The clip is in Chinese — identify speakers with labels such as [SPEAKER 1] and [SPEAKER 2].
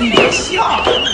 [SPEAKER 1] 你别吓。